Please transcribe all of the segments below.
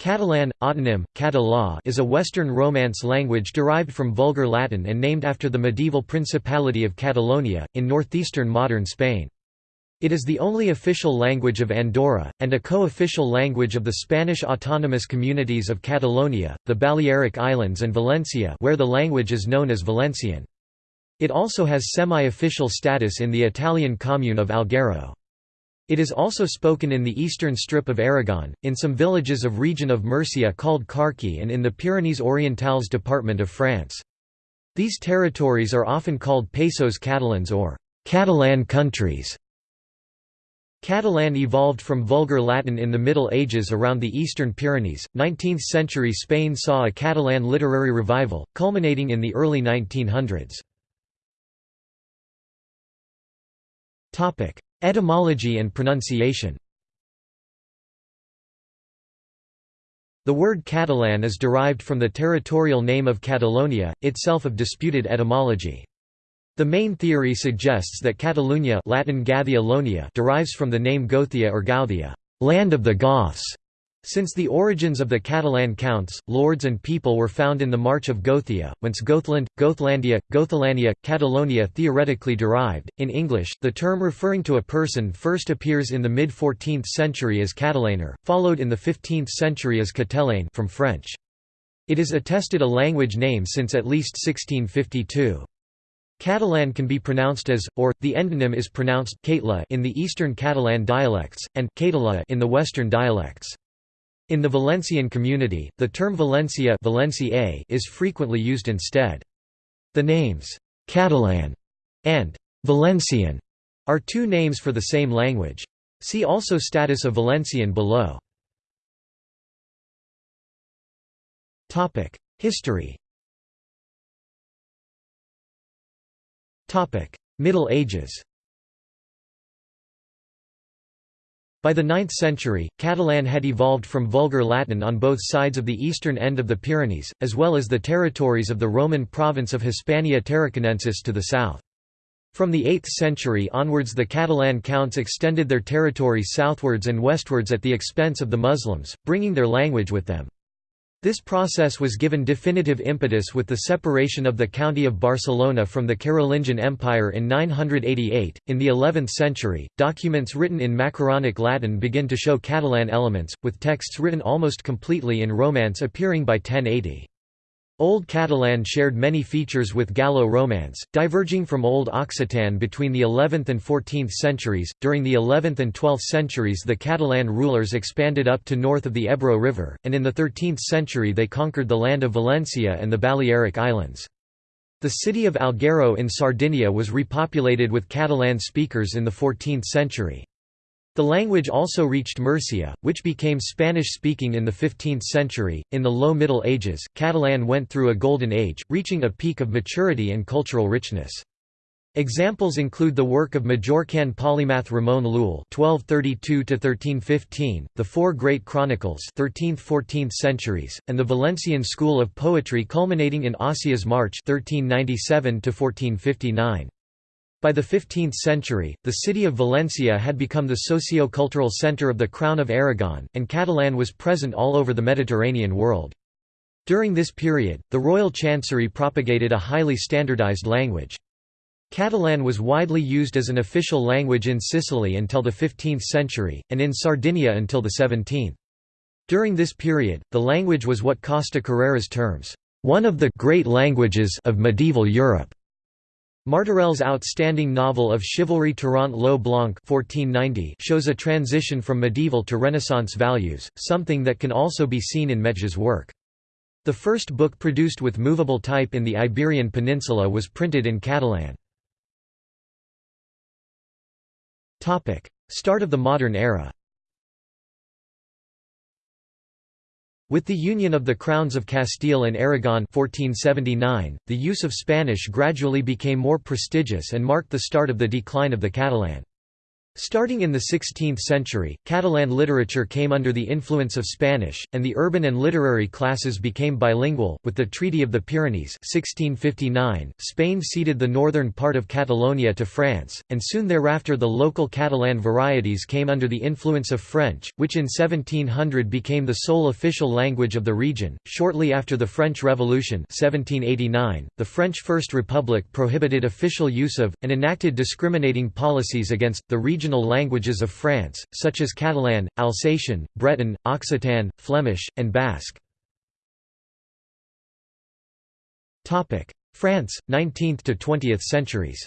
Catalan, autonym, català is a Western Romance language derived from Vulgar Latin and named after the medieval Principality of Catalonia, in northeastern modern Spain. It is the only official language of Andorra, and a co-official language of the Spanish autonomous communities of Catalonia, the Balearic Islands and Valencia where the language is known as Valencian. It also has semi-official status in the Italian commune of Alghero. It is also spoken in the eastern strip of Aragon, in some villages of region of Murcia called Carche and in the Pyrenees Orientales department of France. These territories are often called Països Catalans or Catalan countries. Catalan evolved from Vulgar Latin in the Middle Ages around the eastern Pyrenees. 19th century Spain saw a Catalan literary revival, culminating in the early 1900s. Etymology and pronunciation The word Catalan is derived from the territorial name of Catalonia, itself of disputed etymology. The main theory suggests that Catalunya Latin derives from the name Gothia or Gauthia, land of the Goths, since the origins of the Catalan counts, lords and people were found in the March of Gothia, whence Gothland, Gothlandia, Gothalania, Catalonia theoretically derived. In English, the term referring to a person first appears in the mid-14th century as Catalaner, followed in the 15th century as Catalane from French. It is attested a language name since at least 1652. Catalan can be pronounced as, or, the endonym is pronounced in the Eastern Catalan dialects, and in the Western dialects. In the Valencian community, the term Valencia Valencia is frequently used instead. The names, Catalan and Valencian, are two names for the same language. See also Status of Valencian below. History Middle Ages By the 9th century, Catalan had evolved from Vulgar Latin on both sides of the eastern end of the Pyrenees, as well as the territories of the Roman province of Hispania Tarraconensis to the south. From the 8th century onwards the Catalan counts extended their territory southwards and westwards at the expense of the Muslims, bringing their language with them. This process was given definitive impetus with the separation of the county of Barcelona from the Carolingian Empire in 988. In the 11th century, documents written in Macaronic Latin begin to show Catalan elements, with texts written almost completely in Romance appearing by 1080. Old Catalan shared many features with Gallo-Romance, diverging from Old Occitan between the 11th and 14th centuries. During the 11th and 12th centuries, the Catalan rulers expanded up to north of the Ebro River, and in the 13th century they conquered the land of Valencia and the Balearic Islands. The city of Alghero in Sardinia was repopulated with Catalan speakers in the 14th century. The language also reached Murcia, which became Spanish-speaking in the 15th century. In the Low Middle Ages, Catalan went through a golden age, reaching a peak of maturity and cultural richness. Examples include the work of Majorcan polymath Ramon Llull (1232–1315), the Four Great Chronicles (13th–14th centuries), and the Valencian school of poetry culminating in Ausiàs March (1397–1459). By the 15th century, the city of Valencia had become the socio-cultural centre of the Crown of Aragon, and Catalan was present all over the Mediterranean world. During this period, the royal chancery propagated a highly standardized language. Catalan was widely used as an official language in Sicily until the 15th century, and in Sardinia until the 17th. During this period, the language was what Costa Carreras terms, "...one of the great languages of medieval Europe." Martorell's outstanding novel of chivalry Tirant lo Blanc 1490 shows a transition from medieval to Renaissance values, something that can also be seen in Metge's work. The first book produced with movable type in the Iberian Peninsula was printed in Catalan. Start of the modern era With the union of the crowns of Castile and Aragon 1479, the use of Spanish gradually became more prestigious and marked the start of the decline of the Catalan. Starting in the 16th century, Catalan literature came under the influence of Spanish, and the urban and literary classes became bilingual. With the Treaty of the Pyrenees 1659, Spain ceded the northern part of Catalonia to France, and soon thereafter the local Catalan varieties came under the influence of French, which in 1700 became the sole official language of the region. Shortly after the French Revolution 1789, the French First Republic prohibited official use of, and enacted discriminating policies against, the region regional languages of France, such as Catalan, Alsatian, Breton, Occitan, Flemish, and Basque. France, 19th to 20th centuries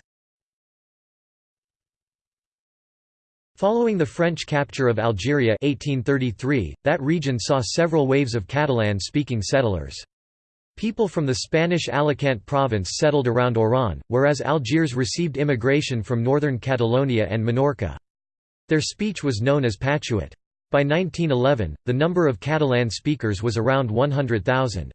Following the French capture of Algeria 1833, that region saw several waves of Catalan-speaking settlers. People from the Spanish Alicante province settled around Oran, whereas Algiers received immigration from northern Catalonia and Minorca. Their speech was known as Patuet. By 1911, the number of Catalan speakers was around 100,000.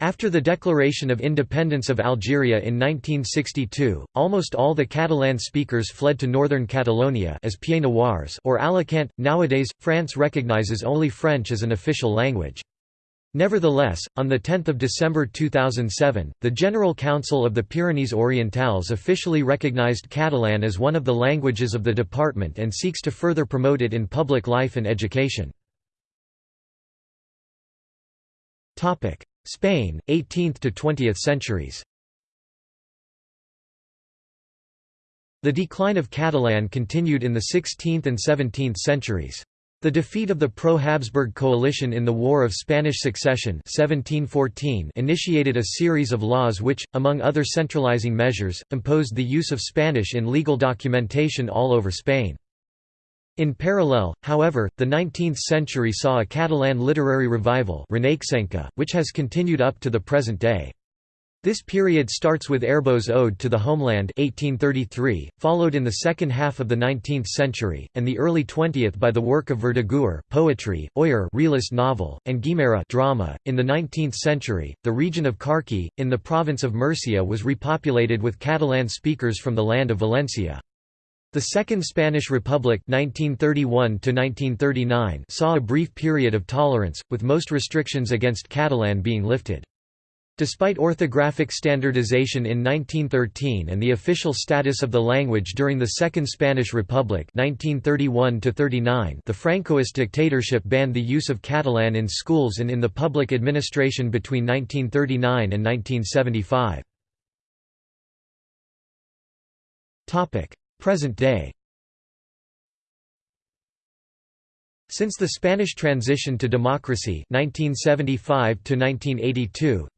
After the declaration of independence of Algeria in 1962, almost all the Catalan speakers fled to northern Catalonia as Pieds Noirs or Alicante. Nowadays, France recognizes only French as an official language. Nevertheless, on 10 December 2007, the General Council of the Pyrenees Orientales officially recognized Catalan as one of the languages of the department and seeks to further promote it in public life and education. Spain, 18th to 20th centuries The decline of Catalan continued in the 16th and 17th centuries. The defeat of the pro-Habsburg coalition in the War of Spanish Succession 1714 initiated a series of laws which, among other centralizing measures, imposed the use of Spanish in legal documentation all over Spain. In parallel, however, the 19th century saw a Catalan literary revival which has continued up to the present day. This period starts with Aribau's Ode to the Homeland 1833, followed in the second half of the 19th century, and the early 20th by the work of Verdaguer poetry, Oller realist novel, and Guimera drama. .In the 19th century, the region of Carche, in the province of Murcia was repopulated with Catalan speakers from the land of Valencia. The Second Spanish Republic 1931 saw a brief period of tolerance, with most restrictions against Catalan being lifted. Despite orthographic standardization in 1913 and the official status of the language during the Second Spanish Republic 1931 the Francoist dictatorship banned the use of Catalan in schools and in the public administration between 1939 and 1975. Present day Since the Spanish transition to democracy 1975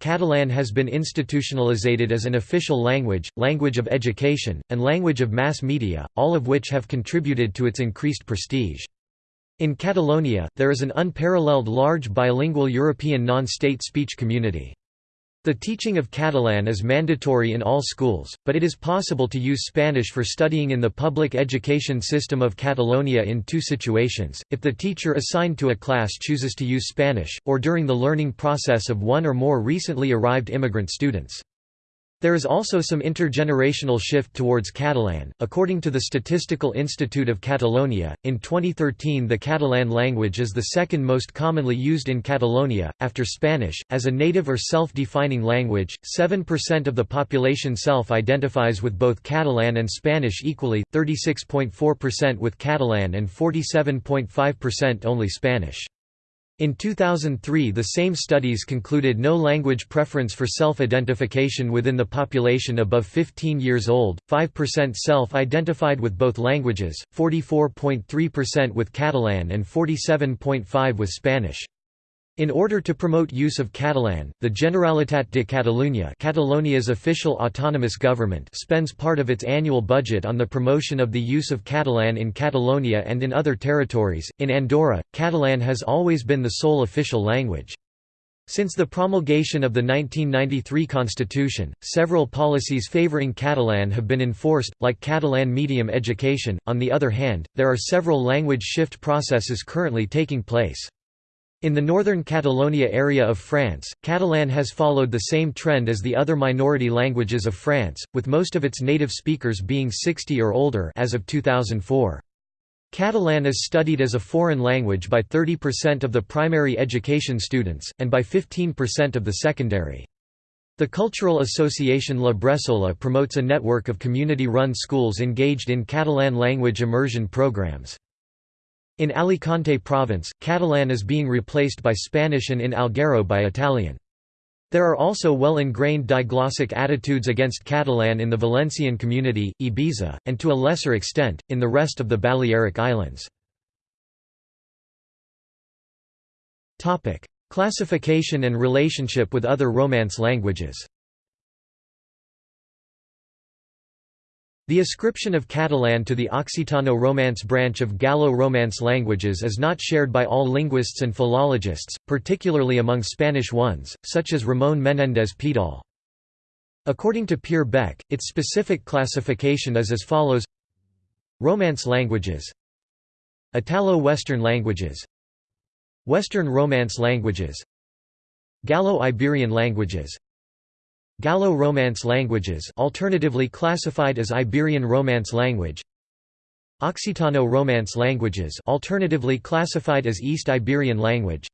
Catalan has been institutionalized as an official language, language of education, and language of mass media, all of which have contributed to its increased prestige. In Catalonia, there is an unparalleled large bilingual European non-state speech community. The teaching of Catalan is mandatory in all schools, but it is possible to use Spanish for studying in the public education system of Catalonia in two situations, if the teacher assigned to a class chooses to use Spanish, or during the learning process of one or more recently arrived immigrant students. There is also some intergenerational shift towards Catalan. According to the Statistical Institute of Catalonia, in 2013 the Catalan language is the second most commonly used in Catalonia, after Spanish. As a native or self defining language, 7% of the population self identifies with both Catalan and Spanish equally, 36.4% with Catalan and 47.5% only Spanish. In 2003 the same studies concluded no language preference for self-identification within the population above 15 years old, 5% self-identified with both languages, 44.3% with Catalan and 47.5 with Spanish. In order to promote use of Catalan, the Generalitat de Catalunya Catalonia's official autonomous government spends part of its annual budget on the promotion of the use of Catalan in Catalonia and in other territories. In Andorra, Catalan has always been the sole official language. Since the promulgation of the 1993 constitution, several policies favoring Catalan have been enforced, like Catalan medium education. On the other hand, there are several language shift processes currently taking place. In the northern Catalonia area of France, Catalan has followed the same trend as the other minority languages of France, with most of its native speakers being 60 or older as of 2004. Catalan is studied as a foreign language by 30% of the primary education students, and by 15% of the secondary. The cultural association La Bressola promotes a network of community-run schools engaged in Catalan language immersion programs. In Alicante province, Catalan is being replaced by Spanish and in Alghero by Italian. There are also well-ingrained diglossic attitudes against Catalan in the Valencian community, Ibiza, and to a lesser extent, in the rest of the Balearic Islands. Classification and relationship with other Romance languages The ascription of Catalan to the Occitano-Romance branch of Gallo-Romance languages is not shared by all linguists and philologists, particularly among Spanish ones, such as Ramón Menéndez Pidal. According to Pierre Bec, its specific classification is as follows. Romance languages. Italo-Western languages. Western Romance languages. Gallo-Iberian languages Gallo-Romance languages alternatively classified as Iberian Romance language. Occitano-Romance languages alternatively classified as East Iberian language.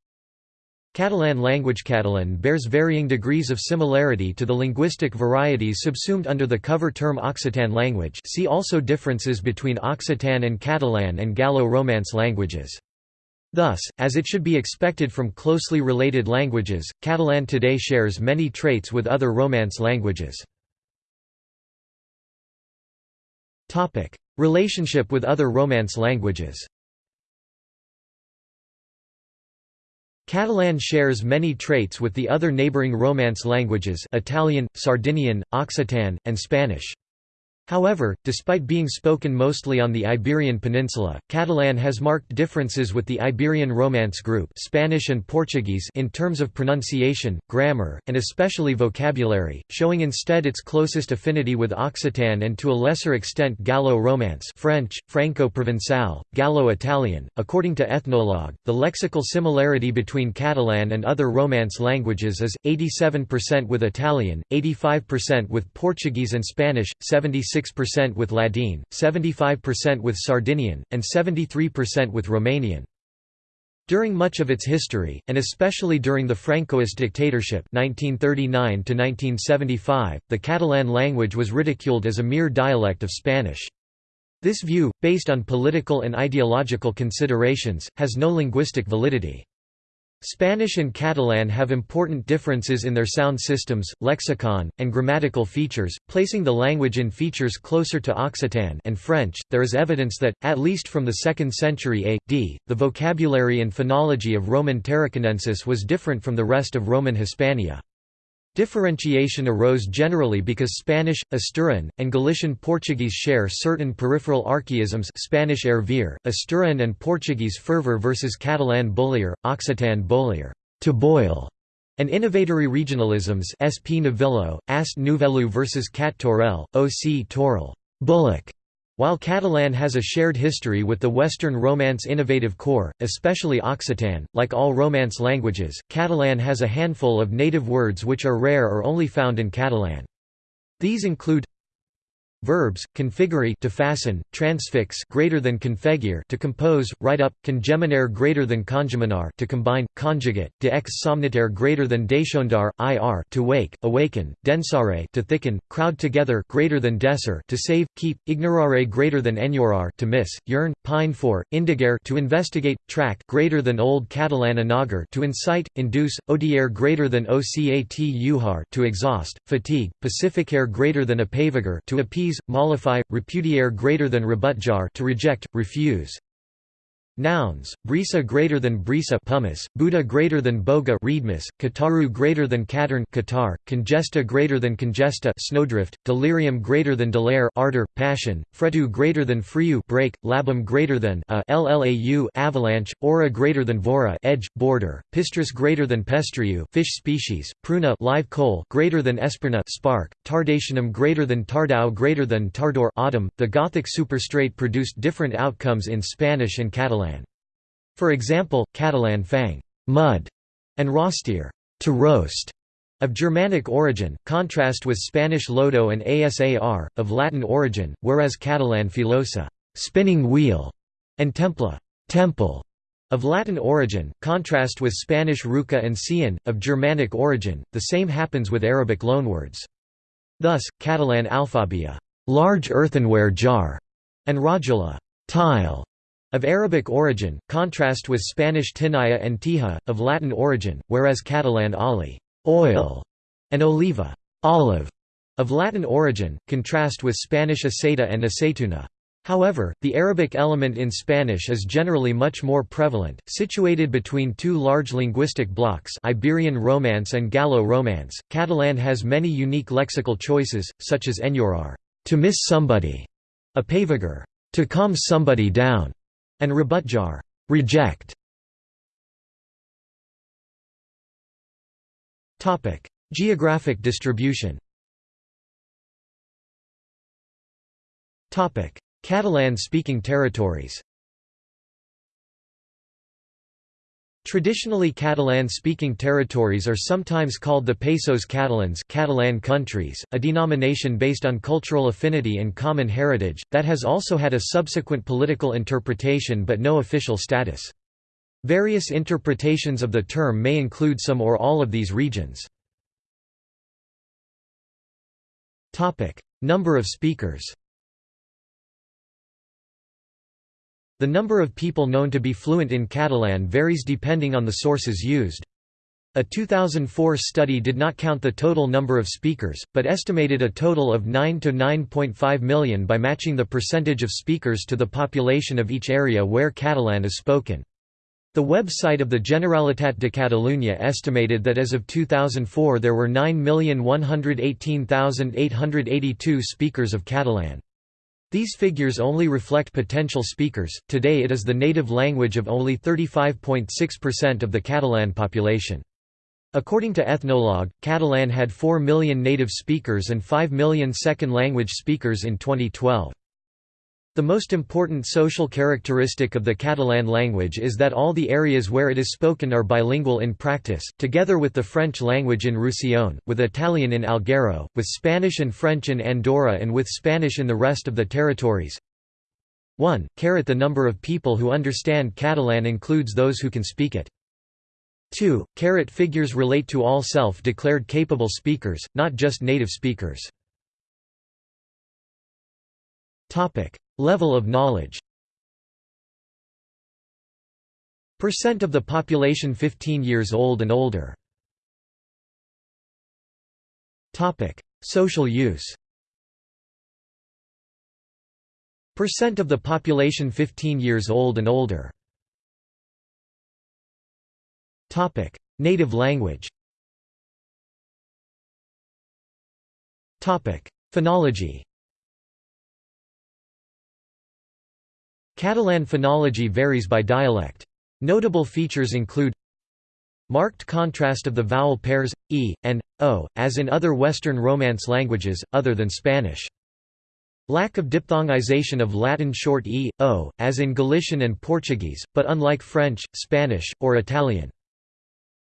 Catalan language Catalan bears varying degrees of similarity to the linguistic varieties subsumed under the cover term Occitan language. See also differences between Occitan and Catalan and Gallo-Romance languages Thus, as it should be expected from closely related languages, Catalan today shares many traits with other Romance languages. Relationship with other Romance languages Catalan shares many traits with the other neighboring Romance languages Italian, Sardinian, Occitan, and Spanish. However, despite being spoken mostly on the Iberian Peninsula, Catalan has marked differences with the Iberian Romance group Spanish and Portuguese in terms of pronunciation, grammar, and especially vocabulary, showing instead its closest affinity with Occitan and to a lesser extent Gallo-Romance French, Franco-Provençal, Gallo-Italian. According to Ethnologue, the lexical similarity between Catalan and other Romance languages is 87% with Italian, 85% with Portuguese and Spanish, 76 76% with Ladine, 75% with Sardinian, and 73% with Romanian. During much of its history, and especially during the Francoist dictatorship 1939 the Catalan language was ridiculed as a mere dialect of Spanish. This view, based on political and ideological considerations, has no linguistic validity. Spanish and Catalan have important differences in their sound systems, lexicon, and grammatical features, placing the language in features closer to Occitan and French. There is evidence that, at least from the 2nd century A.D., the vocabulary and phonology of Roman Tarraconensis was different from the rest of Roman Hispania. Differentiation arose generally because Spanish, Asturian, and Galician Portuguese share certain peripheral archaisms Spanish ervir, Asturian and Portuguese fervor versus Catalan bollier, Occitan bollier to boil", and innovatory regionalisms Sp Novillo, Ast Nouvellou versus Cat Torel, Oc Torel bullock", while Catalan has a shared history with the Western Romance innovative core, especially Occitan, like all Romance languages, Catalan has a handful of native words which are rare or only found in Catalan. These include Verbs: configure to fasten, transfix greater than configure to compose, write up, congeminare greater than congeminar to combine, conjugate, de ex somnitare greater than deixondar, ir to wake, awaken, densare to thicken, crowd together greater than desser to save, keep, ignorare greater than enyorar to miss, yearn, pine for, indigare to investigate, track greater than old Catalan anagar to incite, induce, odiare greater than ocat uhar to exhaust, fatigue, pacificare greater than apavigar to appease mollify, repudiare greater than rebutjar to reject, refuse. Nouns: brisa greater than brisa pumice, Buddha greater than boga reedmus, kataru greater than katarn katar, congesta greater than congesta snowdrift, delirium greater than delare ardor, passion, fretu greater than friu break, labum greater than a llau avalanche, aura greater than vora edge, border, pistris greater than pestriu fish species, pruna live coal greater than esperna spark, tardationum greater than tardau greater than tardor autumn. The Gothic superstrate produced different outcomes in Spanish and Catalan. For example, Catalan fang mud", and rostier to roast", of Germanic origin, contrast with Spanish lodo and asar, of Latin origin, whereas Catalan filosa spinning wheel", and templa temple", of Latin origin, contrast with Spanish ruca and cian, of Germanic origin, the same happens with Arabic loanwords. Thus, Catalan alfabia large earthenware jar", and rajula tile", of Arabic origin, contrast with Spanish tinaya and tija, of Latin origin, whereas Catalan oli oil", and oliva olive", of Latin origin, contrast with Spanish aceita and aceituna. However, the Arabic element in Spanish is generally much more prevalent, situated between two large linguistic blocks Iberian Romance and Gallo-Romance. Catalan has many unique lexical choices, such as enyorar to miss somebody, a apavigar to calm somebody down, and rebutjar reject. Topic: Geographic distribution. Topic: Catalan-speaking territories. Traditionally Catalan-speaking territories are sometimes called the Països Catalans Catalan countries, a denomination based on cultural affinity and common heritage, that has also had a subsequent political interpretation but no official status. Various interpretations of the term may include some or all of these regions. Number of speakers The number of people known to be fluent in Catalan varies depending on the sources used. A 2004 study did not count the total number of speakers, but estimated a total of 9 to 9.5 million by matching the percentage of speakers to the population of each area where Catalan is spoken. The website of the Generalitat de Catalunya estimated that as of 2004 there were 9,118,882 speakers of Catalan. These figures only reflect potential speakers, today it is the native language of only 35.6% of the Catalan population. According to Ethnologue, Catalan had 4 million native speakers and 5 million second language speakers in 2012. The most important social characteristic of the Catalan language is that all the areas where it is spoken are bilingual in practice, together with the French language in Roussillon, with Italian in Alghero, with Spanish and French in Andorra and with Spanish in the rest of the territories. 1. The number of people who understand Catalan includes those who can speak it. 2. Figures relate to all self-declared capable speakers, not just native speakers. Level of knowledge. Percent of the population 15 years old and older. Social use. Percent of the population 15 years old and older. Native language. Phonology Catalan phonology varies by dialect. Notable features include Marked contrast of the vowel pairs, e, and, o, as in other Western Romance languages, other than Spanish. Lack of diphthongization of Latin short e, o, as in Galician and Portuguese, but unlike French, Spanish, or Italian.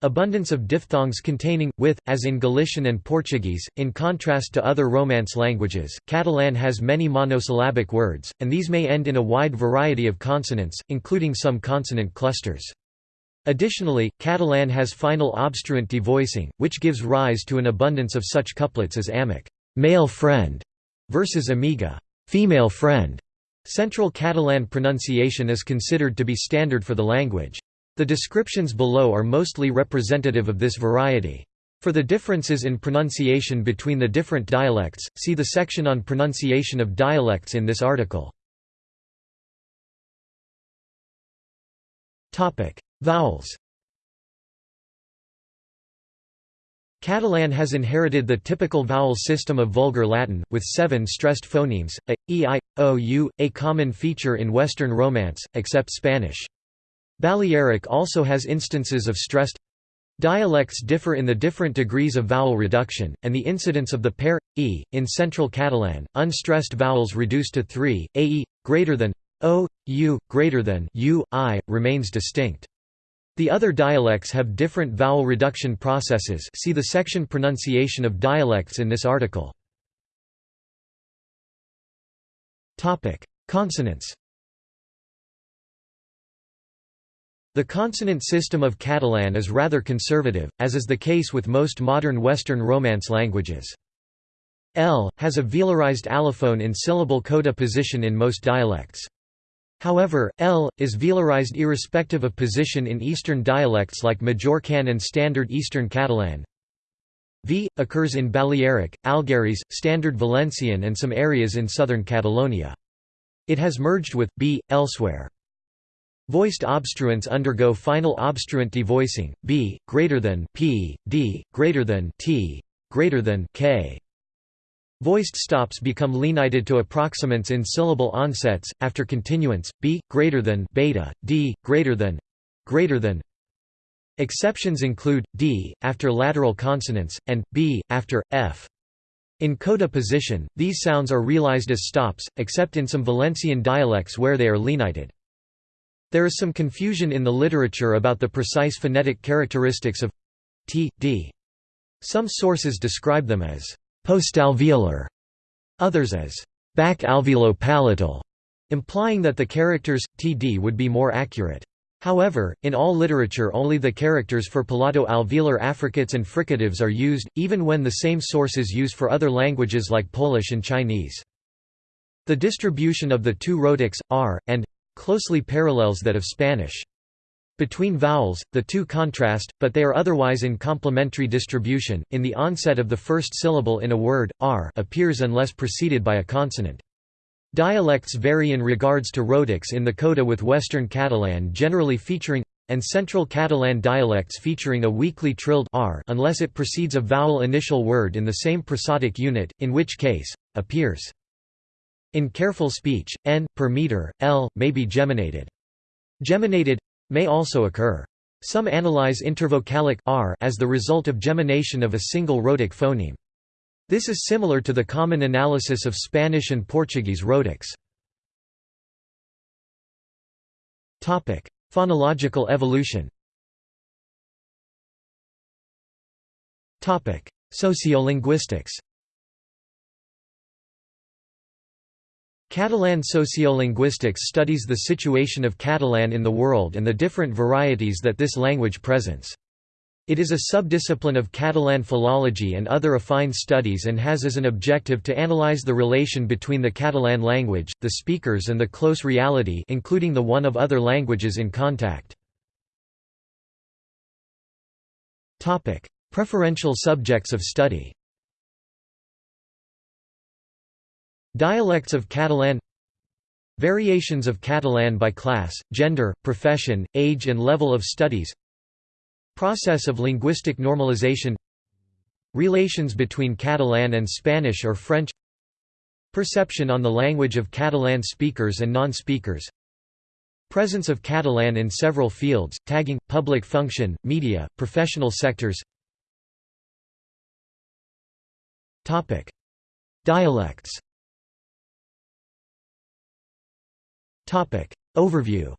Abundance of diphthongs containing, with, as in Galician and Portuguese, in contrast to other Romance languages, Catalan has many monosyllabic words, and these may end in a wide variety of consonants, including some consonant clusters. Additionally, Catalan has final obstruent devoicing, which gives rise to an abundance of such couplets as amic male friend", versus amiga female friend". Central Catalan pronunciation is considered to be standard for the language. The descriptions below are mostly representative of this variety. For the differences in pronunciation between the different dialects, see the section on pronunciation of dialects in this article. Vowels Catalan has inherited the typical vowel system of Vulgar Latin, with seven stressed phonemes, a, e, i, o, u, a common feature in Western Romance, except Spanish. Balearic also has instances of stressed Dialects differ in the different degrees of vowel reduction, and the incidence of the pair e in Central Catalan. Unstressed vowels reduced to three: ae greater than o, u greater than u, i remains distinct. The other dialects have different vowel reduction processes. See the section pronunciation of dialects in this article. Topic: Consonants. The consonant system of Catalan is rather conservative, as is the case with most modern Western Romance languages. L has a velarized allophone in syllable coda position in most dialects. However, L is velarized irrespective of position in Eastern dialects like Majorcan and Standard Eastern Catalan. V occurs in Balearic, Algherese, Standard Valencian and some areas in southern Catalonia. It has merged with b elsewhere. Voiced obstruents undergo final obstruent devoicing, b greater than p, d greater than t, greater than k. Voiced stops become lenited to approximants in syllable onsets after continuance b greater than beta, d greater than greater than. Exceptions include d after lateral consonants and b after f. In coda position, these sounds are realized as stops, except in some Valencian dialects where they are lenited. There is some confusion in the literature about the precise phonetic characteristics of t, d. Some sources describe them as postalveolar, others as back alveolo-palatal, implying that the characters td would be more accurate. However, in all literature only the characters for palato-alveolar affricates and fricatives are used, even when the same source is used for other languages like Polish and Chinese. The distribution of the two rhotics, r, and closely parallels that of Spanish. Between vowels, the two contrast, but they are otherwise in complementary distribution. In the onset of the first syllable in a word, r appears unless preceded by a consonant. Dialects vary in regards to rhotics in the coda with Western Catalan generally featuring and Central Catalan dialects featuring a weakly trilled r unless it precedes a vowel initial word in the same prosodic unit, in which case, appears. In careful speech, n, per meter, l, may be geminated. Geminated may also occur. Some analyze intervocalic r as the result of gemination of a single rhotic phoneme. This is similar to the common analysis of Spanish and Portuguese rhotics. Phonological evolution Topic: Sociolinguistics Catalan sociolinguistics studies the situation of Catalan in the world and the different varieties that this language presents. It is a subdiscipline of Catalan philology and other affine studies and has as an objective to analyze the relation between the Catalan language, the speakers and the close reality including the one of other languages in contact. Preferential subjects of study Dialects of Catalan Variations of Catalan by class, gender, profession, age and level of studies Process of linguistic normalization Relations between Catalan and Spanish or French Perception on the language of Catalan speakers and non-speakers Presence of Catalan in several fields, tagging, public function, media, professional sectors Dialects Overview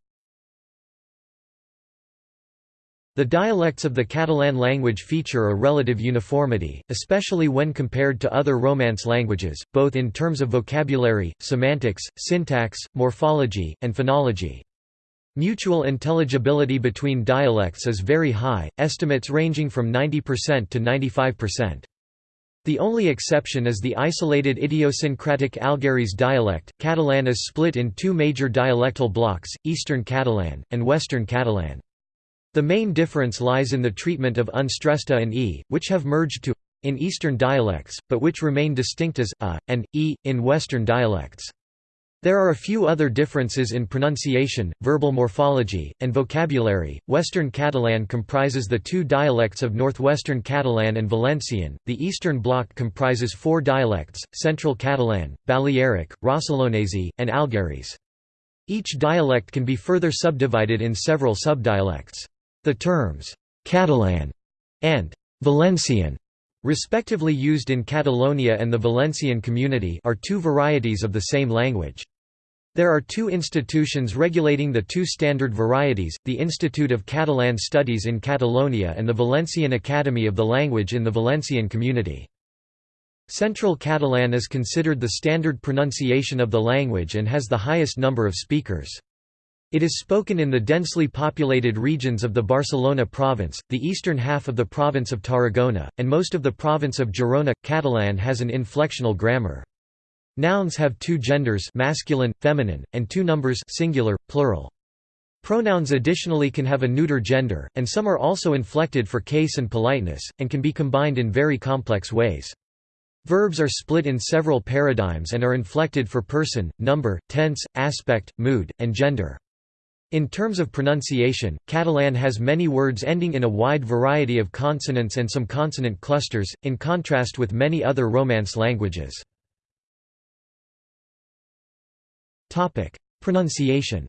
The dialects of the Catalan language feature a relative uniformity, especially when compared to other Romance languages, both in terms of vocabulary, semantics, syntax, morphology, and phonology. Mutual intelligibility between dialects is very high, estimates ranging from 90% to 95%. The only exception is the isolated idiosyncratic Algherese dialect. Catalan is split in two major dialectal blocks, Eastern Catalan, and Western Catalan. The main difference lies in the treatment of unstressed a and e, which have merged to in Eastern dialects, but which remain distinct as a and e in Western dialects. There are a few other differences in pronunciation, verbal morphology, and vocabulary. Western Catalan comprises the two dialects of Northwestern Catalan and Valencian. The Eastern Bloc comprises four dialects Central Catalan, Balearic, Rossellonese, and Algherese. Each dialect can be further subdivided in several subdialects. The terms Catalan and Valencian respectively used in Catalonia and the Valencian community are two varieties of the same language. There are two institutions regulating the two standard varieties, the Institute of Catalan Studies in Catalonia and the Valencian Academy of the Language in the Valencian community. Central Catalan is considered the standard pronunciation of the language and has the highest number of speakers. It is spoken in the densely populated regions of the Barcelona province, the eastern half of the province of Tarragona, and most of the province of Girona. Catalan has an inflectional grammar. Nouns have two genders masculine, feminine, and two numbers singular, plural. Pronouns additionally can have a neuter gender, and some are also inflected for case and politeness, and can be combined in very complex ways. Verbs are split in several paradigms and are inflected for person, number, tense, aspect, mood, and gender. In terms of pronunciation, Catalan has many words ending in a wide variety of consonants and some consonant clusters, in contrast with many other Romance languages. Pronunciation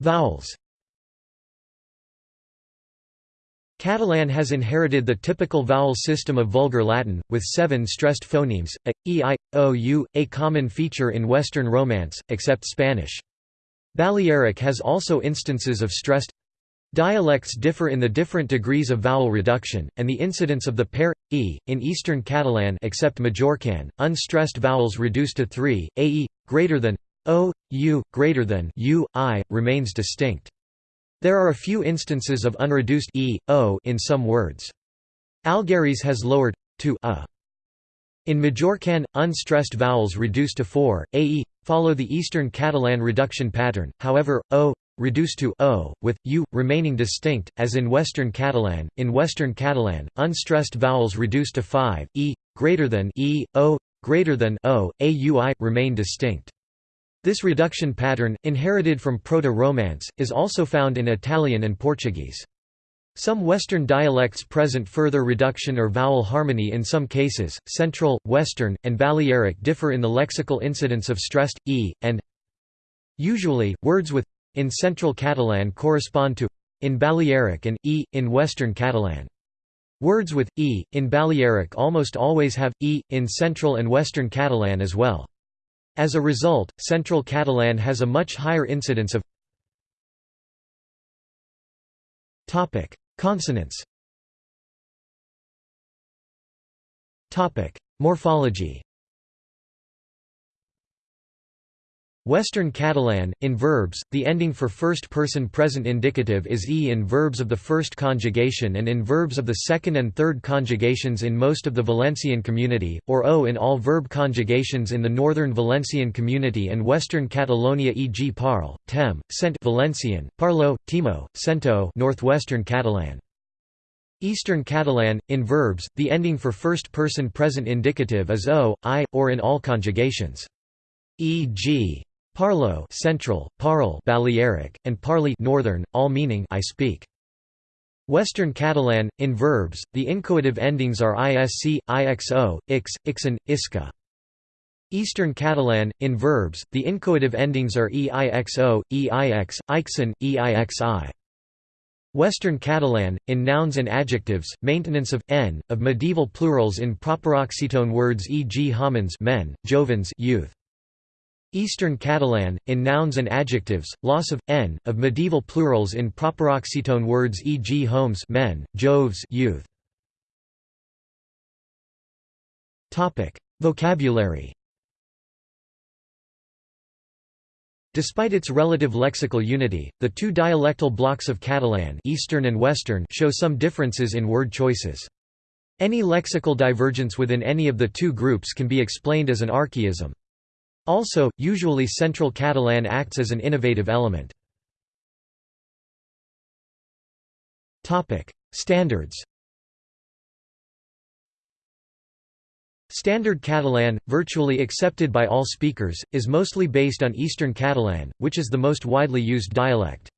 Vowels Catalan has inherited the typical vowel system of Vulgar Latin, with seven stressed phonemes, a, e, i, o, u, a common feature in Western Romance, except Spanish. Balearic has also instances of stressed Dialects differ in the different degrees of vowel reduction, and the incidence of the pair e in Eastern Catalan except Majorcan, unstressed vowels reduced to three, ae greater than o, u greater than u, i remains distinct. There are a few instances of unreduced e, o in some words. Algherese has lowered to a. In Majorcan, unstressed vowels reduced to 4, ae, follow the Eastern Catalan reduction pattern, however, o reduced to o, with u remaining distinct, as in Western Catalan. In Western Catalan, unstressed vowels reduced to 5, e greater than e, o greater than o, aui remain distinct. This reduction pattern, inherited from Proto-Romance, is also found in Italian and Portuguese. Some Western dialects present further reduction or vowel harmony in some cases. Central, Western, and Balearic differ in the lexical incidence of stressed e and usually words with in Central Catalan correspond to in Balearic and e in Western Catalan. Words with e in Balearic almost always have e in Central and Western Catalan as well. As a result, Central Catalan has a much higher incidence of Consonants. Morphology Western Catalan, in verbs, the ending for first-person present indicative is e in verbs of the first conjugation and in verbs of the second and third conjugations in most of the Valencian community, or o in all verb conjugations in the northern Valencian community and western Catalonia e.g. parle, tem, sent Valencian, parlo, timo, sento northwestern Catalan. Eastern Catalan, in verbs, the ending for first-person present indicative is o, i, or in all conjugations. E.g. Parlo Central, Parle Balearic, and Parli Northern, all meaning I speak. Western Catalan, in verbs, the incoative endings are isc, ixo, ix, ixen, isca. Eastern Catalan, in verbs, the incoative endings are eixo, eix, ixen, eixi. Western Catalan, in nouns and adjectives, maintenance of n of medieval plurals in proparoxytone words e.g. homines men, jovens youth. Eastern Catalan, in nouns and adjectives, loss of n of medieval plurals in proparoxytone words e.g. homes men, joves youth. Vocabulary. Despite its relative lexical unity, the two dialectal blocks of Catalan Eastern and Western show some differences in word choices. Any lexical divergence within any of the two groups can be explained as an archaism. Also, usually Central Catalan acts as an innovative element. Standards Standard Catalan, virtually accepted by all speakers, is mostly based on Eastern Catalan, which is the most widely used dialect.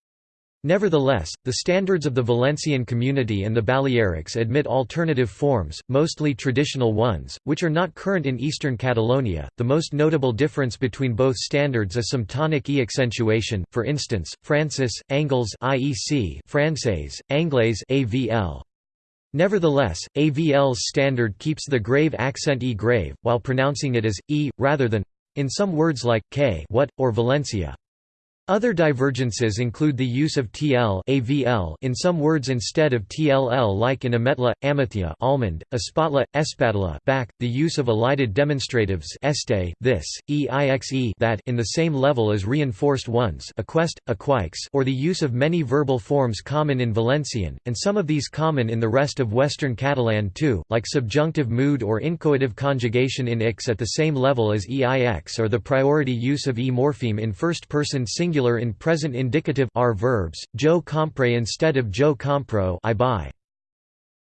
Nevertheless, the standards of the Valencian community and the Balearics admit alternative forms, mostly traditional ones, which are not current in eastern Catalonia. The most notable difference between both standards is some tonic e accentuation, for instance, Francis, Angles IEC, Français, Anglais AVL. Nevertheless, AVL's standard keeps the grave accent e grave, while pronouncing it as e rather than in some words like k what or Valencia. Other divergences include the use of tl avl in some words instead of tll like in ametla, amethia almond, espatla, espatula back, the use of elided demonstratives este, this, eixe that in the same level as reinforced ones aquest, aquix or the use of many verbal forms common in Valencian, and some of these common in the rest of Western Catalan too, like subjunctive mood or inchoative conjugation in ix at the same level as eix or the priority use of e morpheme in first-person singular singular in present indicative are verbs, jo compre instead of jo compro I buy.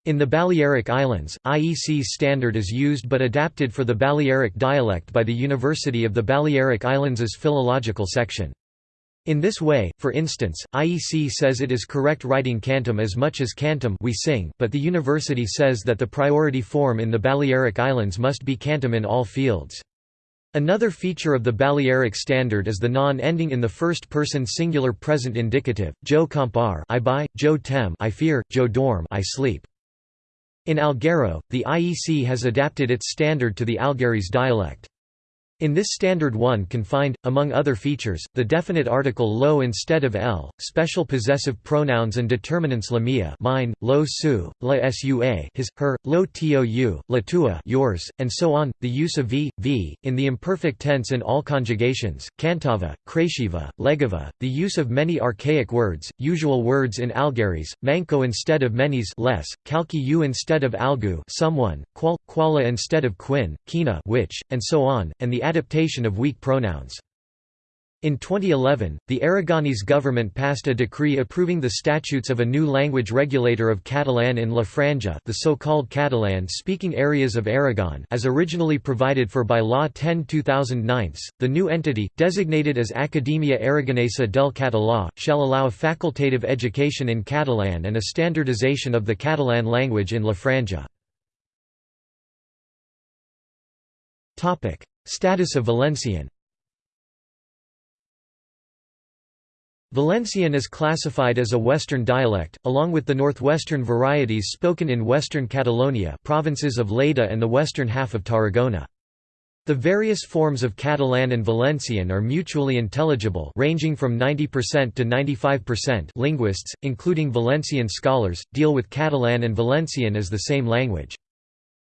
In the Balearic Islands, IEC's standard is used but adapted for the Balearic dialect by the University of the Balearic Islands' Philological section. In this way, for instance, IEC says it is correct writing cantum as much as cantum we sing, but the university says that the priority form in the Balearic Islands must be cantum in all fields. Another feature of the Balearic standard is the non-ending in the first-person singular present indicative, jo compar I buy, jo tem I fear, jo dorm I sleep. In Alghero, the IEC has adapted its standard to the Algherese dialect. In this standard one can find, among other features, the definite article lo instead of l, special possessive pronouns and determinants la mia mine, lo su, la sua his, her, lo tou, la tua yours, and so on, the use of v, v, in the imperfect tense in all conjugations, cantava, crashiva, legava, the use of many archaic words, usual words in Algherese, manco instead of menys less, calci u instead of algu someone, qual, quala instead of quin, quina which, and so on, and the adaptation of weak pronouns. In 2011, the Aragonese government passed a decree approving the statutes of a new language regulator of Catalan in La Franja the so-called Catalan-speaking areas of Aragon as originally provided for by Law 10-2009. The new entity, designated as Academia Aragonesa del Català, shall allow a facultative education in Catalan and a standardization of the Catalan language in La Franja. Status of Valencian Valencian is classified as a Western dialect, along with the northwestern varieties spoken in Western Catalonia provinces of Lleida and the western half of Tarragona. The various forms of Catalan and Valencian are mutually intelligible ranging from 90% to 95% linguists, including Valencian scholars, deal with Catalan and Valencian as the same language.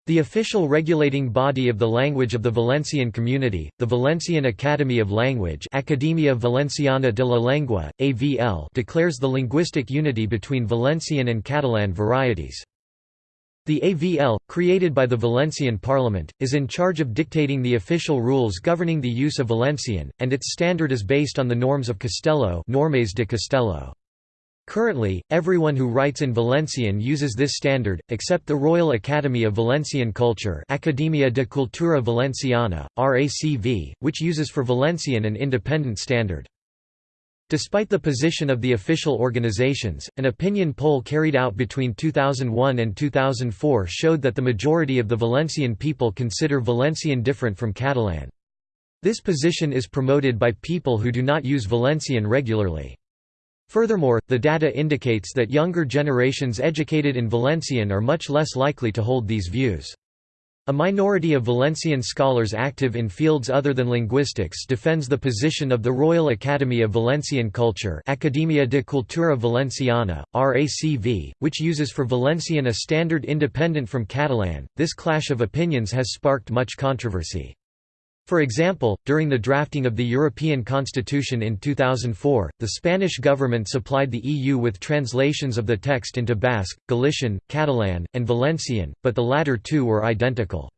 The official regulating body of the language of the Valencian community, the Valencian Academy of Language Academia Valenciana de la Lengua, AVL declares the linguistic unity between Valencian and Catalan varieties. The AVL, created by the Valencian Parliament, is in charge of dictating the official rules governing the use of Valencian, and its standard is based on the norms of Castelló Normes de Castelló. Currently, everyone who writes in Valencian uses this standard, except the Royal Academy of Valencian Culture Academia de Cultura Valenciana, RACV, which uses for Valencian an independent standard. Despite the position of the official organizations, an opinion poll carried out between 2001 and 2004 showed that the majority of the Valencian people consider Valencian different from Catalan. This position is promoted by people who do not use Valencian regularly. Furthermore, the data indicates that younger generations educated in Valencian are much less likely to hold these views. A minority of Valencian scholars active in fields other than linguistics defends the position of the Royal Academy of Valencian Culture Academia de Cultura Valenciana, RACV, which uses for Valencian a standard independent from Catalan. This clash of opinions has sparked much controversy. For example, during the drafting of the European Constitution in 2004, the Spanish government supplied the EU with translations of the text into Basque, Galician, Catalan, and Valencian, but the latter two were identical.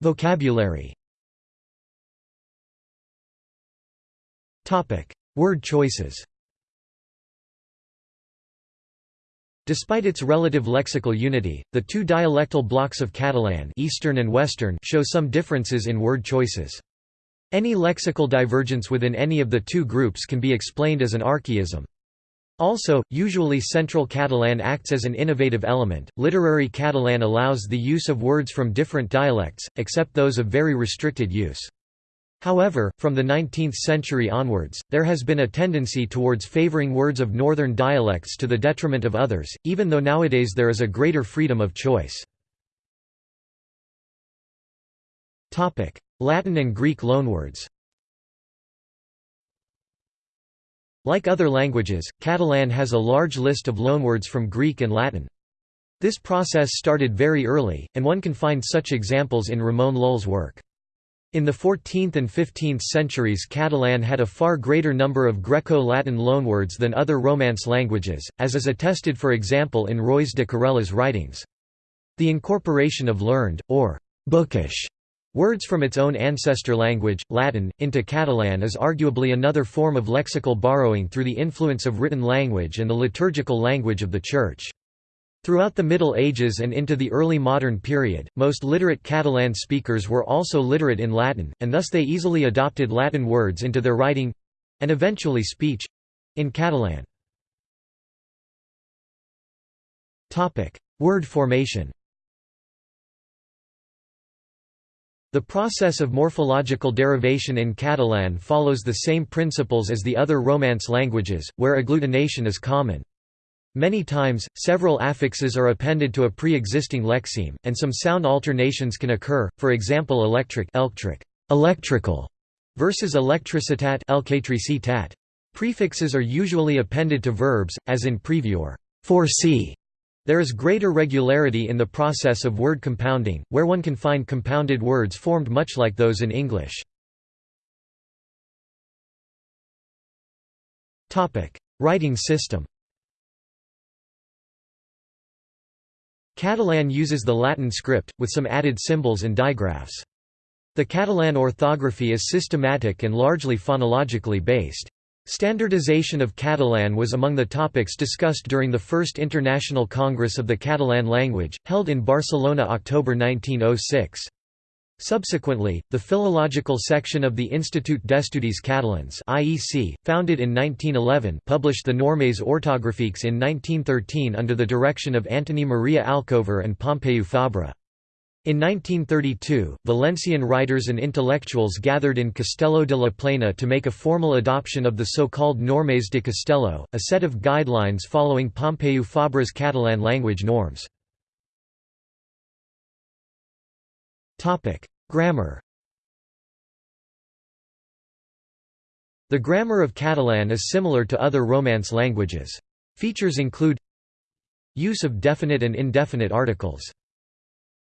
Vocabulary Word choices Despite its relative lexical unity, the two dialectal blocks of Catalan Eastern and Western show some differences in word choices. Any lexical divergence within any of the two groups can be explained as an archaism. Also, usually Central Catalan acts as an innovative element. Literary Catalan allows the use of words from different dialects, except those of very restricted use. However, from the 19th century onwards, there has been a tendency towards favoring words of northern dialects to the detriment of others, even though nowadays there is a greater freedom of choice. Latin and Greek loanwords Like other languages, Catalan has a large list of loanwords from Greek and Latin. This process started very early, and one can find such examples in Ramon Llull's work. In the 14th and 15th centuries Catalan had a far greater number of Greco-Latin loanwords than other Romance languages, as is attested for example in Roís de Corella's writings. The incorporation of learned, or bookish, Words from its own ancestor language, Latin, into Catalan is arguably another form of lexical borrowing through the influence of written language and the liturgical language of the Church. Throughout the Middle Ages and into the early modern period, most literate Catalan speakers were also literate in Latin, and thus they easily adopted Latin words into their writing—and eventually speech—in Catalan. Word formation The process of morphological derivation in Catalan follows the same principles as the other Romance languages, where agglutination is common. Many times, several affixes are appended to a pre-existing lexeme, and some sound alternations can occur, for example electric electric, electrical versus electricitat. Prefixes are usually appended to verbs, as in preview or foresee, there is greater regularity in the process of word compounding, where one can find compounded words formed much like those in English. Writing system Catalan uses the Latin script, with some added symbols and digraphs. The Catalan orthography is systematic and largely phonologically based. Standardization of Catalan was among the topics discussed during the First International Congress of the Catalan Language, held in Barcelona October 1906. Subsequently, the philological section of the Institut d'Estudis Catalans IEC, founded in 1911 published the Normes ortogràfiques in 1913 under the direction of Antoni Maria Alcover and Pompeu Fabra. In 1932, Valencian writers and intellectuals gathered in Castelló de la Plana to make a formal adoption of the so-called Normes de Castelló, a set of guidelines following Pompeu Fabra's Catalan language norms. Grammar The grammar of Catalan is similar to other Romance languages. Features include Use of definite and indefinite articles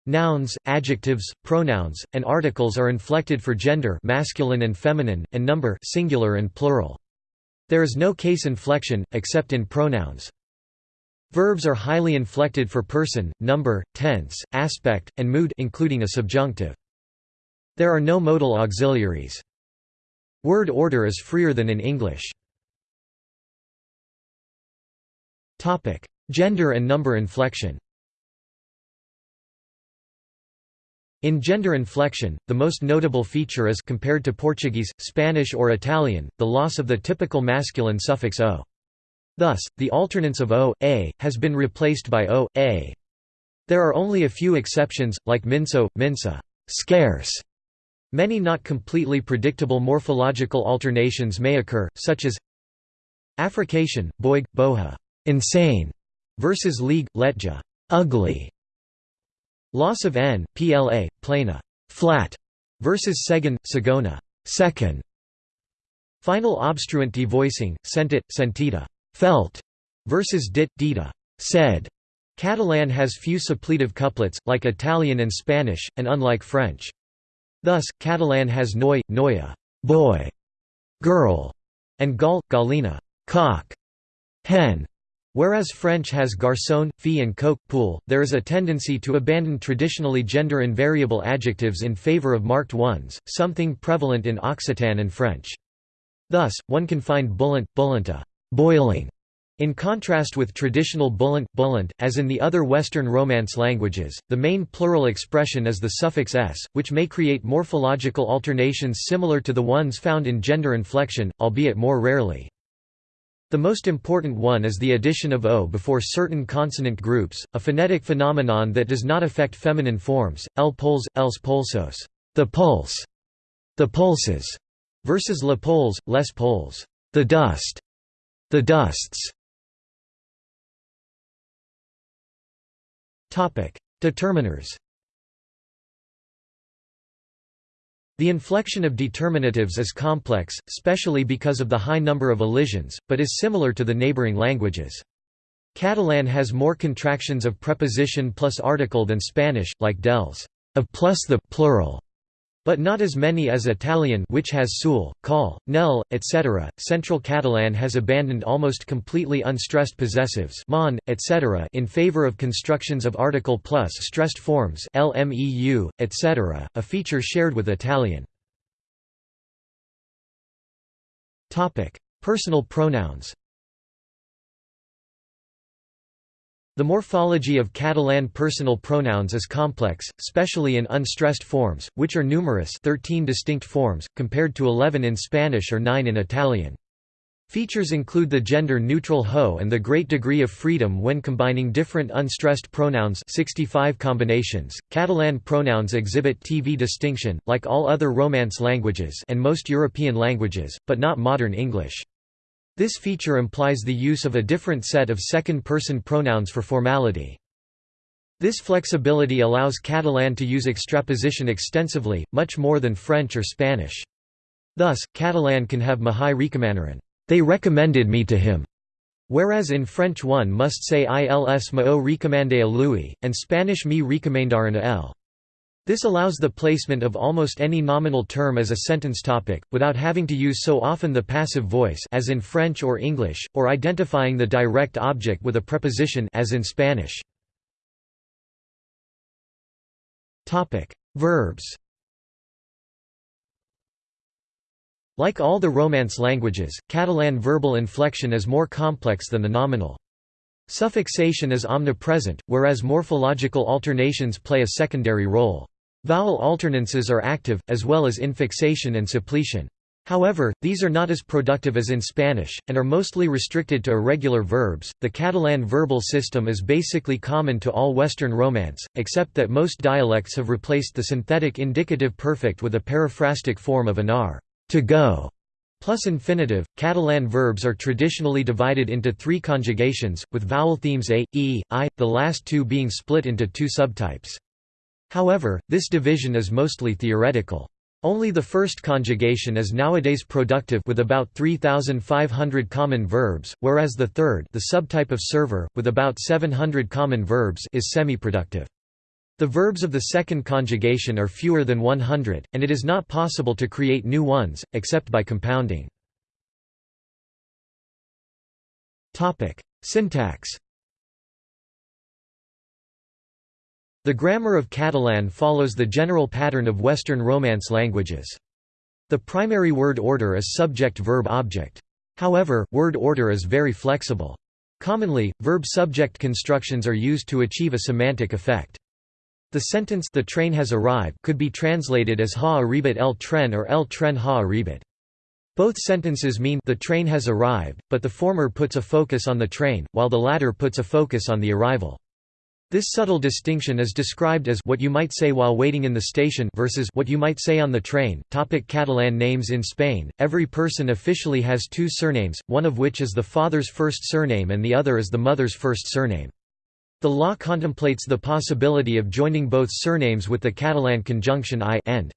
Nouns, adjectives, pronouns, and articles are inflected for gender masculine and feminine, and number singular and plural. There is no case inflection, except in pronouns. Verbs are highly inflected for person, number, tense, aspect, and mood including a subjunctive. There are no modal auxiliaries. Word order is freer than in English. Gender and number inflection In gender inflection, the most notable feature is compared to Portuguese, Spanish or Italian, the loss of the typical masculine suffix o. Thus, the alternance of o, a, has been replaced by o, a. There are only a few exceptions, like minso, minsa. Scarce". Many not completely predictable morphological alternations may occur, such as affrication, boig, boja. Insane", versus lleig, letja. Ugly", Loss of n, pla, plana. Flat, versus segon, segona second. Final obstruent devoicing, sentit, sentita felt, versus dit, dita said. Catalan has few suppletive couplets, like Italian and Spanish, and unlike French. Thus, Catalan has noi, noia boy, girl, and gall, gallina cock, hen, Whereas French has garçon, fille and coq, poule, there is a tendency to abandon traditionally gender-invariable adjectives in favor of marked ones, something prevalent in Occitan and French. Thus, one can find bouillant, bouillanta boiling", in contrast with traditional bullant, bullant, as in the other Western Romance languages, the main plural expression is the suffix s, which may create morphological alternations similar to the ones found in gender inflection, albeit more rarely. The most important one is the addition of o before certain consonant groups, a phonetic phenomenon that does not affect feminine forms, el pols, els polsos the pulse, the pulses, versus le pols, les pols the dust, the dusts. Determiners The inflection of determinatives is complex, especially because of the high number of elisions, but is similar to the neighboring languages. Catalan has more contractions of preposition plus article than Spanish, like dels of plus the plural, but not as many as Italian which has sul, call, nel, etc. Central Catalan has abandoned almost completely unstressed possessives mon, etc. in favor of constructions of article plus stressed forms lmeu, etc., a feature shared with Italian. Personal pronouns The morphology of Catalan personal pronouns is complex, especially in unstressed forms, which are numerous 13 distinct forms, compared to 11 in Spanish or 9 in Italian. Features include the gender-neutral ho and the great degree of freedom when combining different unstressed pronouns 65 combinations. Catalan pronouns exhibit TV distinction, like all other Romance languages and most European languages, but not modern English. This feature implies the use of a different set of second-person pronouns for formality. This flexibility allows Catalan to use extraposition extensively, much more than French or Spanish. Thus, Catalan can have Mahai recomanaran, they recommended me to him, whereas in French one must say ils mao recomandé a lui, and Spanish me recomendaron a él. This allows the placement of almost any nominal term as a sentence topic, without having to use so often the passive voice as in French or English, or identifying the direct object with a preposition as in Spanish. Verbs Like all the Romance languages, Catalan verbal inflection is more complex than the nominal. Suffixation is omnipresent, whereas morphological alternations play a secondary role. Vowel alternances are active, as well as infixation and suppletion. However, these are not as productive as in Spanish, and are mostly restricted to irregular verbs. The Catalan verbal system is basically common to all Western Romance, except that most dialects have replaced the synthetic indicative perfect with a periphrastic form of anar, to go, plus infinitive. Catalan verbs are traditionally divided into three conjugations, with vowel themes a, e, i, the last two being split into two subtypes. However, this division is mostly theoretical. Only the first conjugation is nowadays productive with about 3,500 common verbs, whereas the third the subtype of servir, with about 700 common verbs is semi-productive. The verbs of the second conjugation are fewer than 100, and it is not possible to create new ones, except by compounding. Syntax The grammar of Catalan follows the general pattern of Western Romance languages. The primary word order is subject-verb-object. However, word order is very flexible. Commonly, verb-subject constructions are used to achieve a semantic effect. The sentence the train has arrived could be translated as ha arribat el tren or el tren ha arribat. Both sentences mean the train has arrived, but the former puts a focus on the train, while the latter puts a focus on the arrival. This subtle distinction is described as what you might say while waiting in the station versus what you might say on the train. Topic Catalan names in Spain. Every person officially has two surnames, one of which is the father's first surname and the other is the mother's first surname. The law contemplates the possibility of joining both surnames with the Catalan conjunction i end.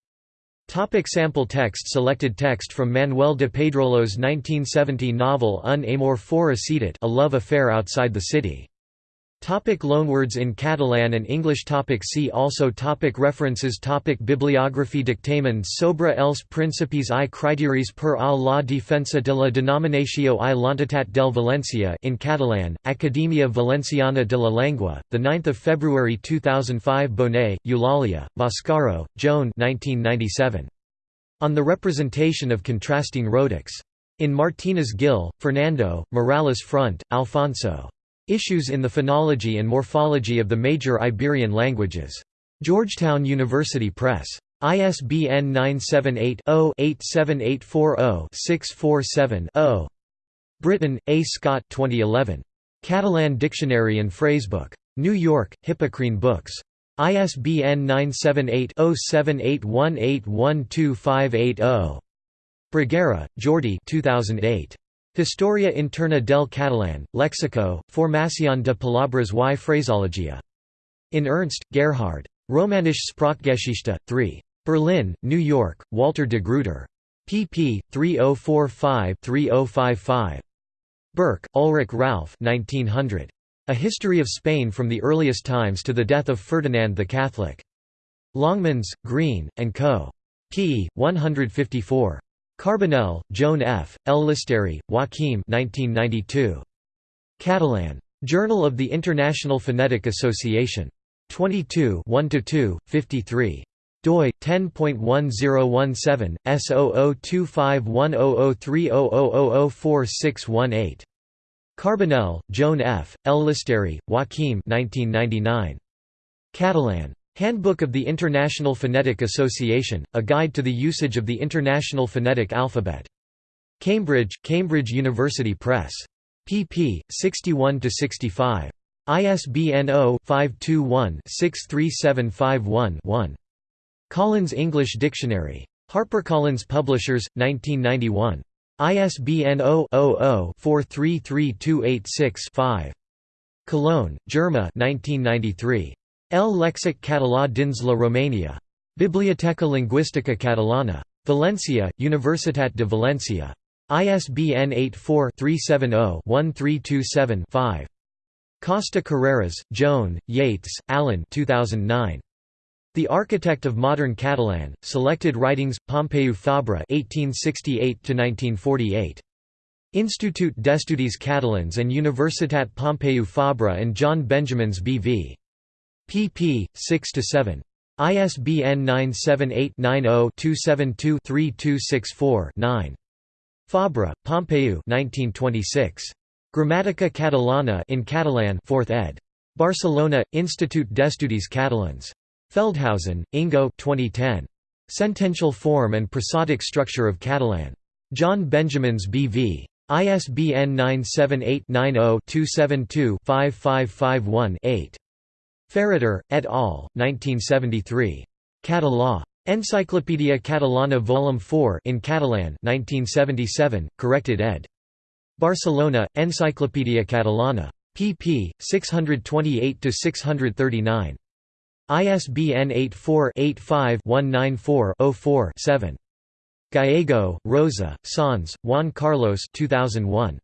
Topic sample text Selected text from Manuel de Pedrolo's 1970 novel Un amor fora ciutat A Love Affair Outside the City Topic loanwords in Catalan and English topic See also topic References topic Bibliography Dictamen sobre els principis i criteris per a la defensa de la denominació i l'entitat del Valencia in Catalan, Academia Valenciana de la Lengua, 9 February 2005 Bonet, Eulàlia, Boscaro, Joan 1997. On the Representation of Contrasting Rhotics. In Martínez Gil, Fernando, Morales Front, Alfonso. Issues in the Phonology and Morphology of the Major Iberian Languages. Georgetown University Press. ISBN 978-0-87840-647-0. Britton, A. Scott 2011. Catalan Dictionary and Phrasebook. New York, Hippocrene Books. ISBN 978-0781812580. Bruguera, Jordi 2008. Historia interna del catalán, Léxico, Formación de palabras y fraseología. In Ernst, Gerhard. Romanische Sprachgeschichte, 3. Berlin, New York, Walter de Gruyter. pp. 3045–3055. Burke, Ulrich Ralph 1900. A History of Spain from the Earliest Times to the Death of Ferdinand the Catholic. Longmans, Green, and Co. p. 154. Carbonell, Joan F., Llisterri, Joaquim 1992. Catalan. Journal of the International Phonetic Association. 22 1–2, 53 doi 10.1017 S0025100300004618 Carbonell, Joan F., Llisterri, Joaquim 1999. Catalan. Handbook of the International Phonetic Association, A Guide to the Usage of the International Phonetic Alphabet. Cambridge, Cambridge University Press. pp. 61–65. ISBN 0-521-63751-1. Collins English Dictionary. HarperCollins Publishers, 1991. ISBN 0-00-433286-5. Cologne, Germa 1993. El Lexic Català dins la Romania. Biblioteca Lingüística Catalana. Valencia, Universitat de Valencia. ISBN 84-370-1327-5. Costa Carreras, Joan, Yates, Alan 2009. The Architect of Modern Catalan, Selected Writings, Pompeu Fabra 1868–1948. Institut d'Estudis Catalans and Universitat Pompeu Fabra and John Benjamins B.V. pp. 6–7. ISBN 978-90-272-3264-9. Fabra, Pompeu 1926. Gramatica Catalana in Catalan 4th ed. Barcelona, Institut d'Estudis Catalans. Feldhausen, Ingo 2010. Sentential Form and Prosodic Structure of Catalan. John Benjamins B.V. ISBN 978-90-272-5551-8. Ferreter, et al., 1973. Català. Enciclopèdia Catalana Vol. 4 in Catalan 1977, corrected ed. Barcelona, Enciclopèdia Catalana. pp. 628–639. ISBN 84-85-194-04-7. Gallego, Rosa, Sans, Juan Carlos 2001.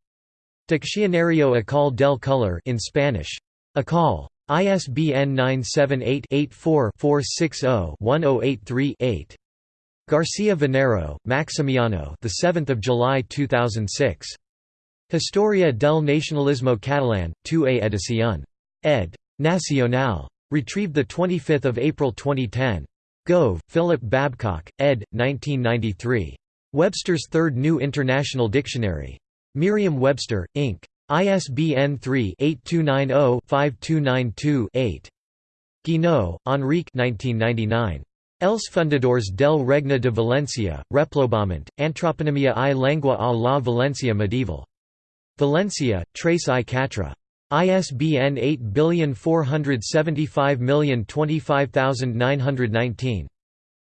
Diccionario Akal del Color in Spanish. Akal. ISBN 978-84-460-1083-8. Garcia Venero, Maximiano the 7th of July 2006. Historia del Nacionalismo Catalán, 2a edición. Ed. Nacional. Retrieved 25 April 2010. Gove, Philip Babcock, ed. 1993. Webster's Third New International Dictionary. Merriam-Webster, Inc. ISBN 3-8290-5292-8. Guinot, Enrique 1999. Els fundadors del Regne de Valencia, Repoblament, Antroponomia i Lengua a la Valencia medieval. Valencia, Tres i Quatre. ISBN 8475025919.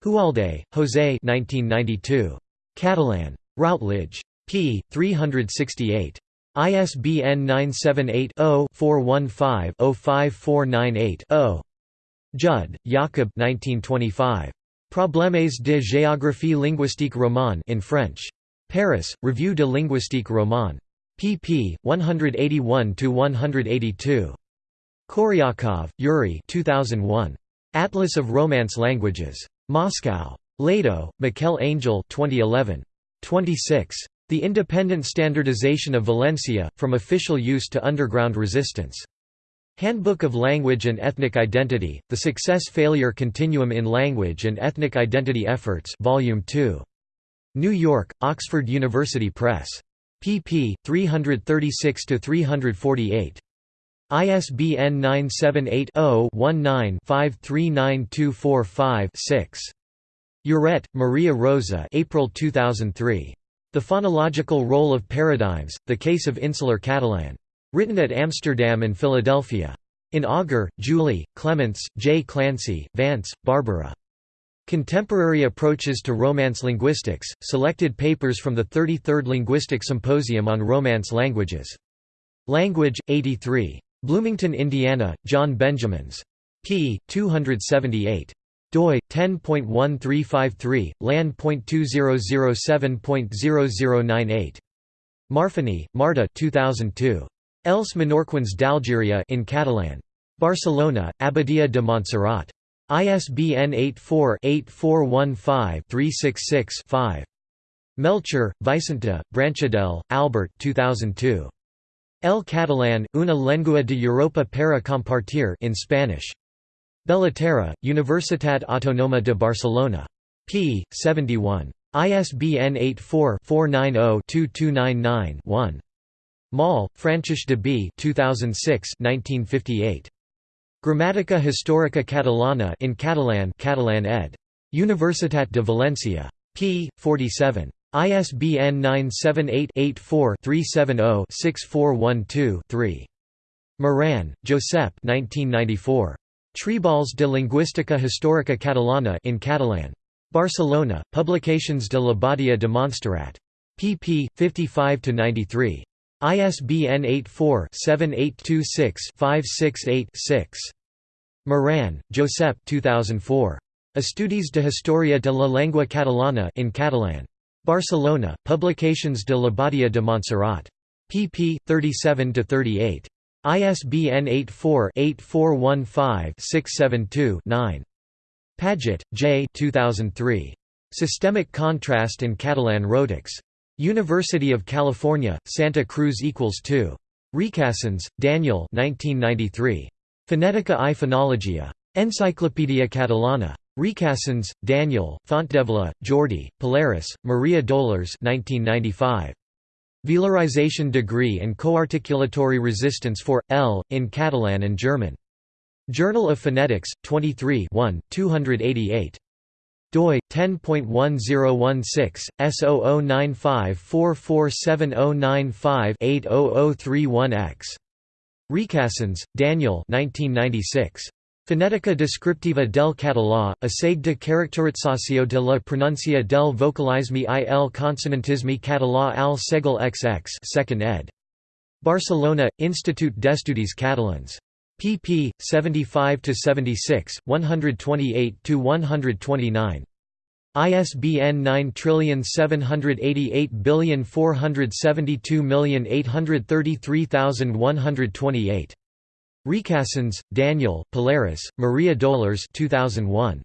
Hualde, José 1992. Catalan. Routledge. p. 368. ISBN 978-0-415-05498-0. Jud, Jakob 1925. Problèmes de géographie linguistique romane in French. Paris, Revue de linguistique romane. pp. 181–182. Koryakov, Yuri 2001. Atlas of Romance Languages. Moscow. Lado, Miquel Angel 2011. 26. The Independent Standardization of Valencia, From Official Use to Underground Resistance. Handbook of Language and Ethnic Identity, The Success-Failure Continuum in Language and Ethnic Identity Efforts Volume 2. New York, Oxford University Press. pp. 336–348. ISBN 978 0 19 539245 Uret, Maria Rosa April 2003. The Phonological Role of Paradigms, The Case of Insular Catalan. Written at Amsterdam and Philadelphia. In Auger, Julie, Clements, J. Clancy, Vance, Barbara. Contemporary Approaches to Romance Linguistics, selected papers from the 33rd Linguistic Symposium on Romance Languages. Language, 83. Bloomington, Indiana, John Benjamins. p. 278. Doi 10.1353 lan.2007.0098 Marfany, Marta 2002 Els Menorquins d'Algèria in Catalan Barcelona Abadia de Montserrat ISBN 84-8415-366-5. Melchor, Vicente, Branchadell, Albert 2002. El Catalán, una lengua de Europa para compartir in Spanish. Bellaterra, Universitat Autónoma de Barcelona. p. 71. ISBN 84-490-2299-1. Moll, Francesc de B. 2006 1958. Gramática Histórica Catalana in Catalan Catalan ed. Universitat de Valencia. p. 47. ISBN 978-84-370-6412-3. Moran, Josep 1994. Treballs de Lingüística Histórica Catalana in Catalan. Barcelona, Publications de la Badia de Montserrat. pp. 55–93. ISBN 84-7826-568-6. Moran, Josep 2004. Estudis de Historia de la Lengua Catalana in Catalan. Barcelona, Publications de la Badia de Montserrat. pp. 37–38. ISBN 84-8415-672-9. Padgett, J. 2003. Systemic Contrast in Catalan Rhotics. University of California, Santa Cruz equals 2. Recasens, Daniel 1993. Fonetica i Fonologia. Enciclopedia Catalana. Recasens, Daniel, Fontdevila, Jordi, Pallarès, Maria Dolors 1995. Velarization degree and coarticulatory resistance for, L, in Catalan and German. Journal of Phonetics, 23 1, 288 doi 10.1016 S0095447095-80031X. Recasens, Daniel 1996. Fonetica descriptiva del català, assai de caracterització de la pronuncia del vocalisme i el consonantisme català al segle XX 2nd ed. Barcelona, Institut d'Estudis Catalans pp. 75–76, 128–129. ISBN 9788472833128. Recasens, Daniel, Pallarès, Maria Dolors 2001.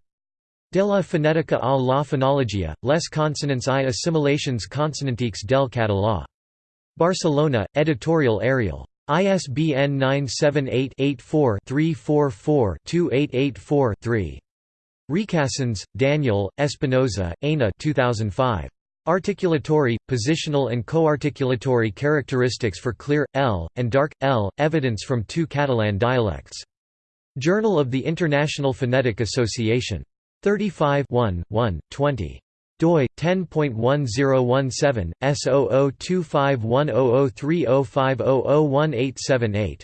De la fonética a la fonologia, les consonants i assimilations consonantiques del català. Barcelona, Editorial Ariel. ISBN 978-84-344-2884-3. Recasens, Daniel, Espinosa, Aina 2005. Articulatory, positional and co-articulatory characteristics for clear, L, and dark, L, evidence from two Catalan dialects. Journal of the International Phonetic Association. 35 1, 1, 20 doi 10.1017 S0025100305001878.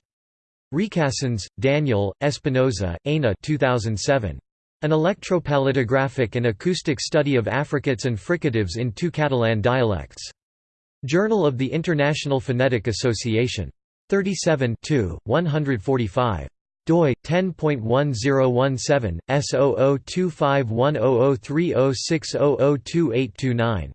Recasens, Daniel, Espinosa, Aina 2007. An electropalatographic and acoustic study of affricates and fricatives in two Catalan dialects. Journal of the International Phonetic Association. 37 145 doi 10.1017 S0025100306002829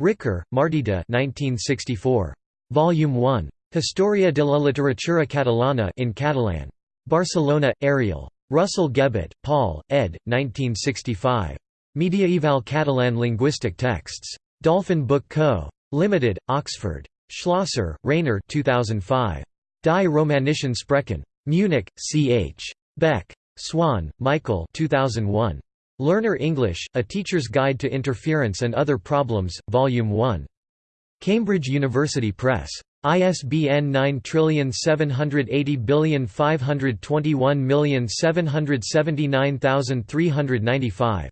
Riquer, Martita 1964 Volume 1 Historia de la literatura catalana in Catalan. Barcelona Ariel Russell-Gebbett, Paul, ed. 1965 Medieval Catalan linguistic texts Dolphin Book Co. Limited, Oxford. Schlosser, Rainer 2005. Die Romanischen Sprachen. Munich, C.H. Beck. Swan, Michael 2001. Learner English, A Teacher's Guide to Interference and Other Problems, Volume 1. Cambridge University Press. ISBN 9780521779395.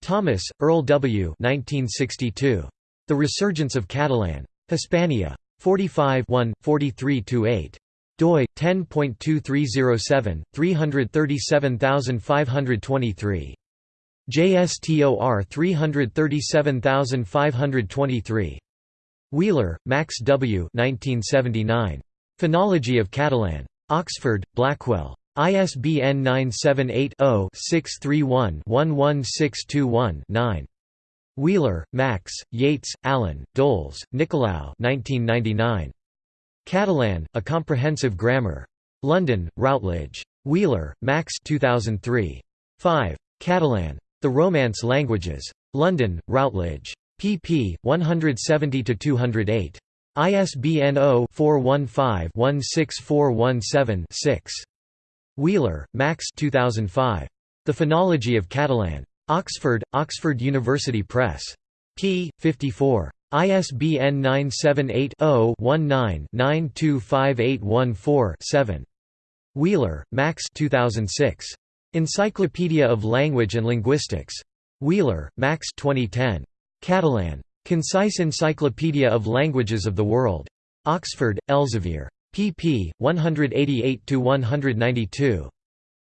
Thomas, Earl W. 1962. The Resurgence of Catalan. Hispania. 45 43–8 doi 10.2307 337523 JSTOR 337523 Wheeler, Max W. 1979. Phonology of Catalan. Oxford, Blackwell. ISBN 978-0-631-11621-9. Wheeler, Max, Yates, Allen, Doles, Nicolau 1999. Catalan, A Comprehensive Grammar. London, Routledge. Wheeler, Max 2003. 5. Catalan. The Romance Languages. London, Routledge. Pp. 170–208. ISBN 0-415-16417-6. Wheeler, Max 2005. The Phonology of Catalan. Oxford, Oxford University Press. p. 54. ISBN 978-0-19-925814-7. Wheeler, Max 2006. Encyclopedia of Language and Linguistics. Wheeler, Max 2010. Catalan. Concise Encyclopedia of Languages of the World. Oxford, Elsevier. pp. 188–192.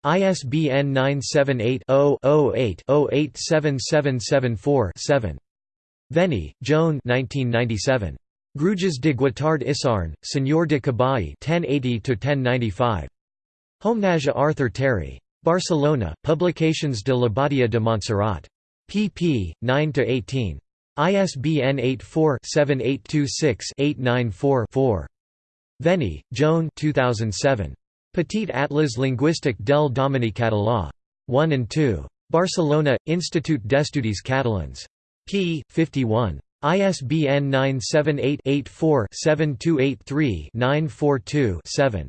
ISBN 978-0-08-087774-7. Veny, Joan Gruges de Guattard Isarn, Senyor de Cabai 1080–1095. Homenage Arthur Terry. Barcelona, Publications de la Badia de Montserrat. Pp. 9–18. ISBN 84-7826-894-4. Veny, Joan 2007. Petit Atlas linguistique del domini català. 1 and 2. Barcelona, Institut d'Estudis Catalans. p. 51. ISBN 978-84-7283-942-7.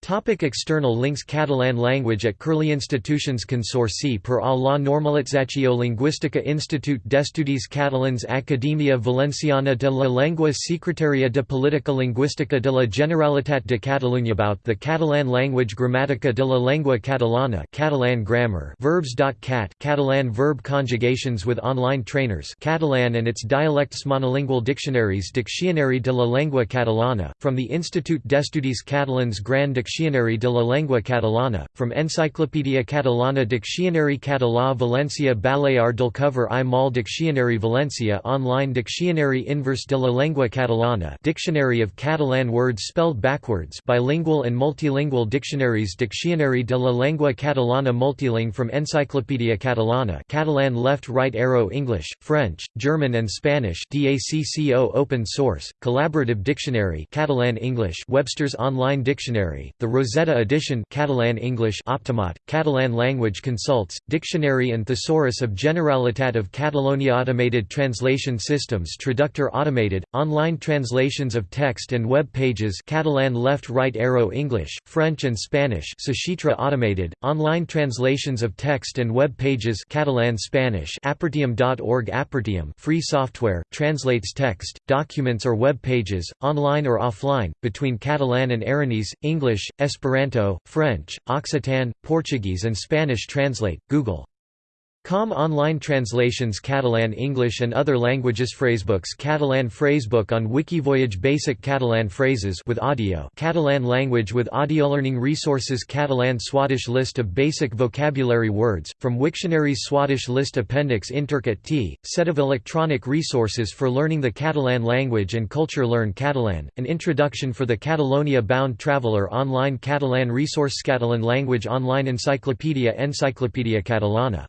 Topic external links Catalan language at Curlie Institutions Consorci per a la normalització lingüística Institut d'Estudis Catalans Acadèmia Valenciana de la Llengua Secretaria de Política Lingüística de la Generalitat de Catalunya About the Catalan language Gramàtica de la Llengua Catalana Catalan grammar verbs.cat Catalan verb conjugations with online trainers Catalan and its dialects monolingual dictionaries Diccionari de la Llengua Catalana, from the Institut d'Estudis Catalans Grand Diccionari de la Llengua Catalana, from Enciclopèdia Catalana Diccionari Català València Balear del Cover i Mal Diccionari Valencia Online Diccionari Inverse de la Llengua Catalana Dictionary of Catalan words spelled backwards bilingual and multilingual dictionaries Diccionari de la Llengua Catalana Multilingue from Enciclopèdia Catalana Catalan left right arrow English, French, German and Spanish DACCO open source, collaborative dictionary Catalan English Webster's Online Dictionary the Rosetta edition Catalan English Optimot, Catalan Language Consults, Dictionary and Thesaurus of Generalitat of Catalonia Automated Translation Systems Traductor Automated, online translations of text and web pages Catalan left-right arrow English, French and Spanish Sashitra Automated, online translations of text and web pages Catalan Spanish Apertium.org Apertium free software, translates text, documents or web pages, online or offline, between Catalan and Aranese, English, Esperanto, French, Occitan, Portuguese and Spanish translate, Google Com online translations Catalan English and other languages Phrasebooks Catalan phrasebook on Wikivoyage Basic Catalan phrases with audio Catalan language with audio learning resources Catalan Swadesh list of basic vocabulary words, from Wiktionary Swadesh list Appendix Intercat T, set of electronic resources for learning the Catalan language and culture Learn Catalan, an introduction for the Catalonia-bound traveller online Catalan resource Catalan language online encyclopedia Encyclopedia Catalana